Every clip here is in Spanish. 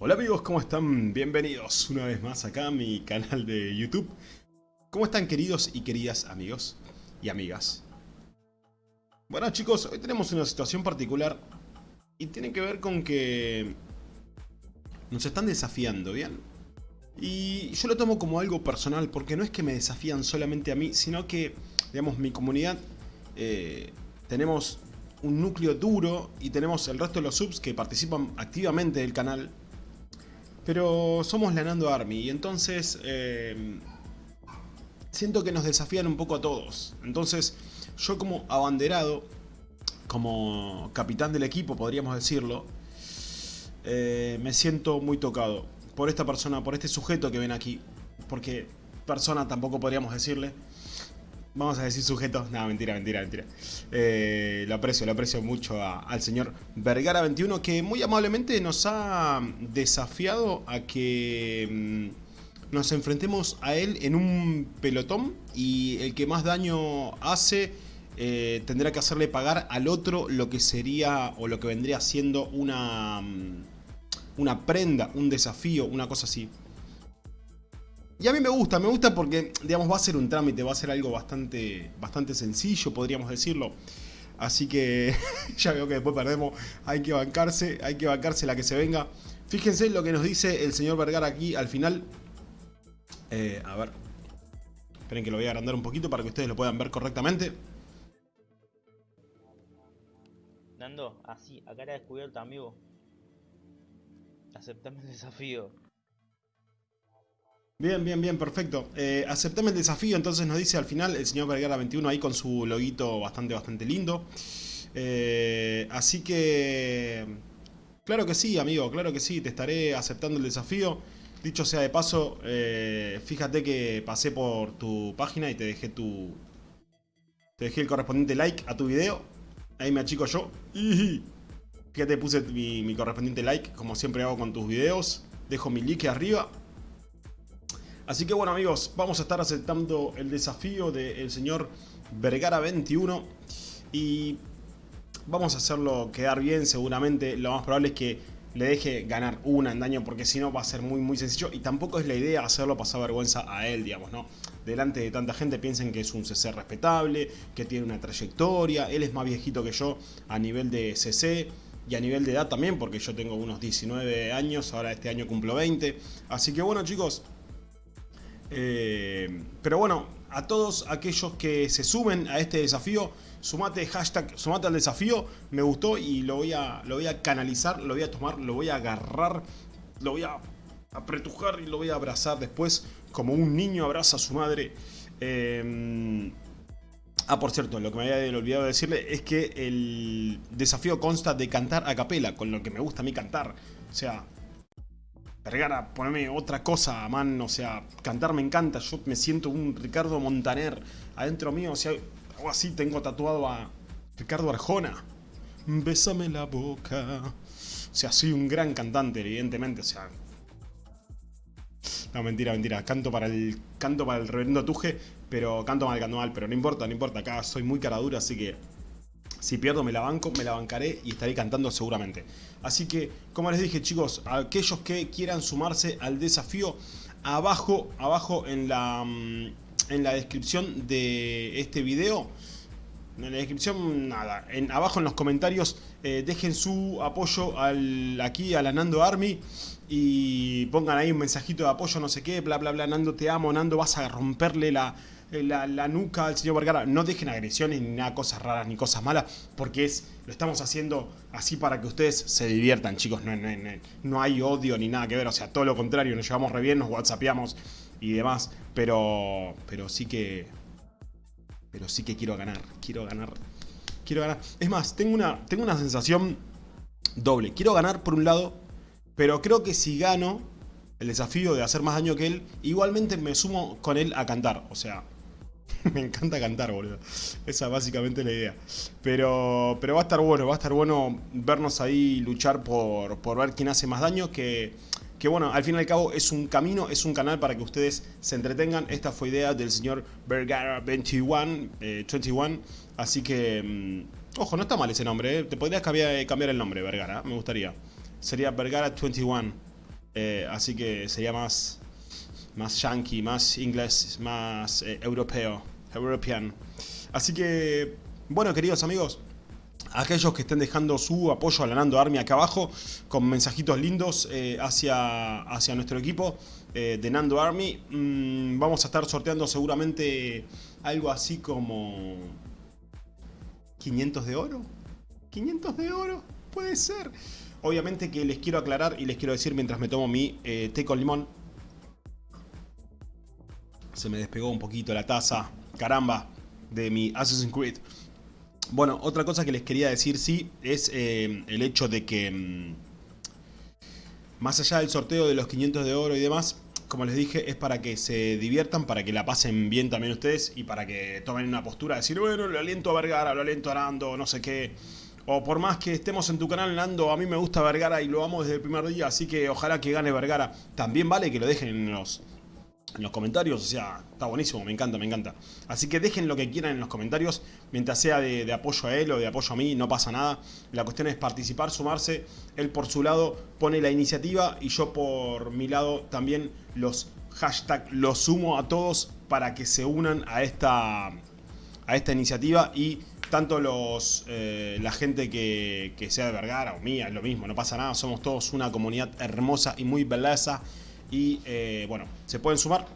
Hola amigos, ¿cómo están? Bienvenidos una vez más acá a mi canal de YouTube. ¿Cómo están queridos y queridas amigos y amigas? Bueno chicos, hoy tenemos una situación particular y tiene que ver con que nos están desafiando, ¿bien? Y yo lo tomo como algo personal porque no es que me desafían solamente a mí, sino que, digamos, mi comunidad eh, tenemos un núcleo duro y tenemos el resto de los subs que participan activamente del canal pero somos la Nando Army y entonces eh, siento que nos desafían un poco a todos. Entonces yo como abanderado, como capitán del equipo podríamos decirlo, eh, me siento muy tocado por esta persona, por este sujeto que ven aquí. Porque persona tampoco podríamos decirle. Vamos a decir sujetos. No, mentira, mentira, mentira. Eh, lo aprecio, lo aprecio mucho al señor Vergara21 que muy amablemente nos ha desafiado a que mm, nos enfrentemos a él en un pelotón y el que más daño hace eh, tendrá que hacerle pagar al otro lo que sería o lo que vendría siendo una, mm, una prenda, un desafío, una cosa así. Y a mí me gusta, me gusta porque, digamos, va a ser un trámite, va a ser algo bastante, bastante sencillo, podríamos decirlo. Así que ya veo que después perdemos, hay que bancarse, hay que bancarse la que se venga. Fíjense lo que nos dice el señor Vergara aquí al final. Eh, a ver, esperen que lo voy a agrandar un poquito para que ustedes lo puedan ver correctamente. Nando, así, a cara descubierta, amigo. Aceptame el desafío. Bien, bien, bien, perfecto. Eh, aceptame el desafío, entonces nos dice al final el señor Vergara 21 ahí con su loguito bastante, bastante lindo. Eh, así que... Claro que sí, amigo, claro que sí, te estaré aceptando el desafío. Dicho sea de paso, eh, fíjate que pasé por tu página y te dejé tu... Te dejé el correspondiente like a tu video. Ahí me achico yo. Fíjate, puse mi, mi correspondiente like, como siempre hago con tus videos. Dejo mi like arriba. Así que bueno amigos, vamos a estar aceptando el desafío del señor Vergara21 y vamos a hacerlo quedar bien seguramente. Lo más probable es que le deje ganar una en daño porque si no va a ser muy muy sencillo y tampoco es la idea hacerlo pasar vergüenza a él, digamos, ¿no? Delante de tanta gente piensen que es un CC respetable, que tiene una trayectoria, él es más viejito que yo a nivel de CC y a nivel de edad también porque yo tengo unos 19 años, ahora este año cumplo 20. Así que bueno chicos, eh, pero bueno, a todos aquellos que se suben a este desafío, sumate hashtag, sumate al desafío, me gustó y lo voy a, lo voy a canalizar, lo voy a tomar, lo voy a agarrar, lo voy a apretujar y lo voy a abrazar después como un niño abraza a su madre. Eh, ah, por cierto, lo que me había olvidado decirle es que el desafío consta de cantar a capela, con lo que me gusta a mí cantar. O sea, Vergara, poneme otra cosa, man, o sea, cantar me encanta, yo me siento un Ricardo Montaner adentro mío, o sea, algo así tengo tatuado a Ricardo Arjona. Bésame la boca. O sea, soy un gran cantante, evidentemente, o sea... No, mentira, mentira, canto para el canto para el reverendo Tuje, pero canto mal, canto pero no importa, no importa, acá soy muy cara dura, así que si pierdo me la banco, me la bancaré y estaré cantando seguramente. Así que, como les dije chicos, aquellos que quieran sumarse al desafío, abajo, abajo en la, mm, en la descripción de este video, en la descripción, nada, en, abajo en los comentarios eh, dejen su apoyo al, aquí a la Nando Army y pongan ahí un mensajito de apoyo, no sé qué, bla bla bla, Nando te amo, Nando vas a romperle la, eh, la, nuca al señor Vergara. No dejen agresiones ni nada, cosas raras ni cosas malas, porque es lo estamos haciendo así para que ustedes se diviertan, chicos. No, no, hay odio ni nada que ver, o sea, todo lo contrario, nos llevamos re bien, nos whatsappeamos y demás, pero, pero sí que... Pero sí que quiero ganar, quiero ganar, quiero ganar. Es más, tengo una, tengo una sensación doble. Quiero ganar por un lado, pero creo que si gano el desafío de hacer más daño que él, igualmente me sumo con él a cantar. O sea, Me encanta cantar, boludo. Esa es básicamente la idea. Pero, pero va a estar bueno, va a estar bueno vernos ahí luchar por, por ver quién hace más daño. Que, que bueno, al fin y al cabo es un camino, es un canal para que ustedes se entretengan. Esta fue idea del señor Vergara21, eh, 21. Así que, mm, ojo, no está mal ese nombre. Eh. Te podrías cambiar, cambiar el nombre, Vergara, me gustaría. Sería Vergara21. Eh, así que sería más, más yankee, más inglés, más eh, europeo, european. Así que, bueno, queridos amigos, aquellos que estén dejando su apoyo a la Nando Army acá abajo, con mensajitos lindos eh, hacia, hacia nuestro equipo de Nando Army, mm, vamos a estar sorteando seguramente algo así como 500 de oro. 500 de oro, puede ser. Obviamente que les quiero aclarar y les quiero decir mientras me tomo mi eh, té con limón. Se me despegó un poquito la taza, caramba, de mi Assassin's Creed. Bueno, otra cosa que les quería decir, sí, es eh, el hecho de que... Mm, más allá del sorteo de los 500 de oro y demás, como les dije, es para que se diviertan, para que la pasen bien también ustedes y para que tomen una postura de decir, bueno, lo aliento a Vergara, lo aliento a Nando, no sé qué. O por más que estemos en tu canal, Nando, a mí me gusta Vergara y lo amo desde el primer día, así que ojalá que gane Vergara. También vale que lo dejen en los, en los comentarios, o sea, está buenísimo, me encanta, me encanta. Así que dejen lo que quieran en los comentarios, mientras sea de, apoyo a él o de apoyo a mí, no pasa nada. La cuestión es participar, sumarse, él por su lado pone la iniciativa y yo por mi lado también los hashtag los sumo a todos para que se unan a esta, a esta iniciativa y tanto los eh, la gente que, sea de Vergara o mía, es lo mismo, no pasa nada, somos todos una comunidad hermosa y muy belleza y eh, bueno, se pueden sumar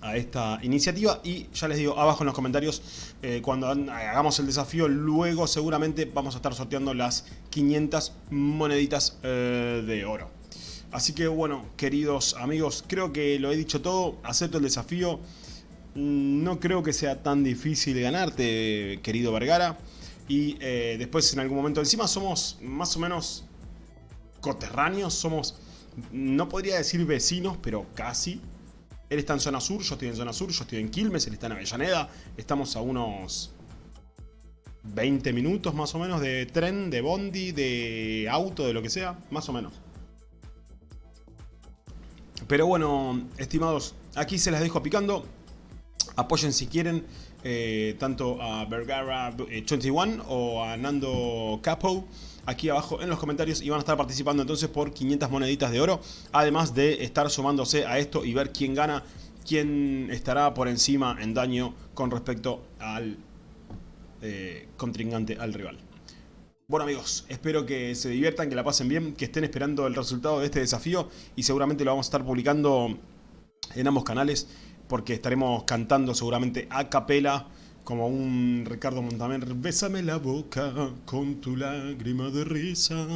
a esta iniciativa y ya les digo abajo en los comentarios eh, cuando hagamos el desafío luego seguramente vamos a estar sorteando las 500 moneditas de oro así que bueno queridos amigos creo que lo he dicho todo acepto el desafío Mm, no creo que sea tan difícil ganarte, querido Vergara. Y eh, después en algún momento, encima somos más o menos coterráneos, somos, no podría decir vecinos, pero casi. Él está en zona sur, yo estoy en zona sur, yo estoy en Quilmes, él está en Avellaneda. Estamos a unos 20 minutos más o menos de tren, de bondi, de auto, de lo que sea, más o menos. Pero bueno, estimados, aquí se las dejo picando. Apoyen si quieren eh, tanto a Vergara21 eh, o a Nando Capo aquí abajo en los comentarios y van a estar participando entonces por 500 moneditas de oro. Además de estar sumándose a esto y ver quién gana, quién estará por encima en daño con respecto al eh, contrincante, al rival. Bueno amigos, espero que se diviertan, que la pasen bien, que estén esperando el resultado de este desafío y seguramente lo vamos a estar publicando en ambos canales porque estaremos cantando seguramente a capela como un Ricardo Montaner, bésame la boca con tu lágrima de risa.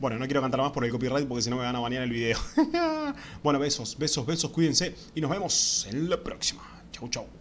Bueno, no quiero cantar más por el copyright porque si no me van a banear el video. bueno, besos, besos, besos, cuídense y nos vemos en la próxima. Chau, chau.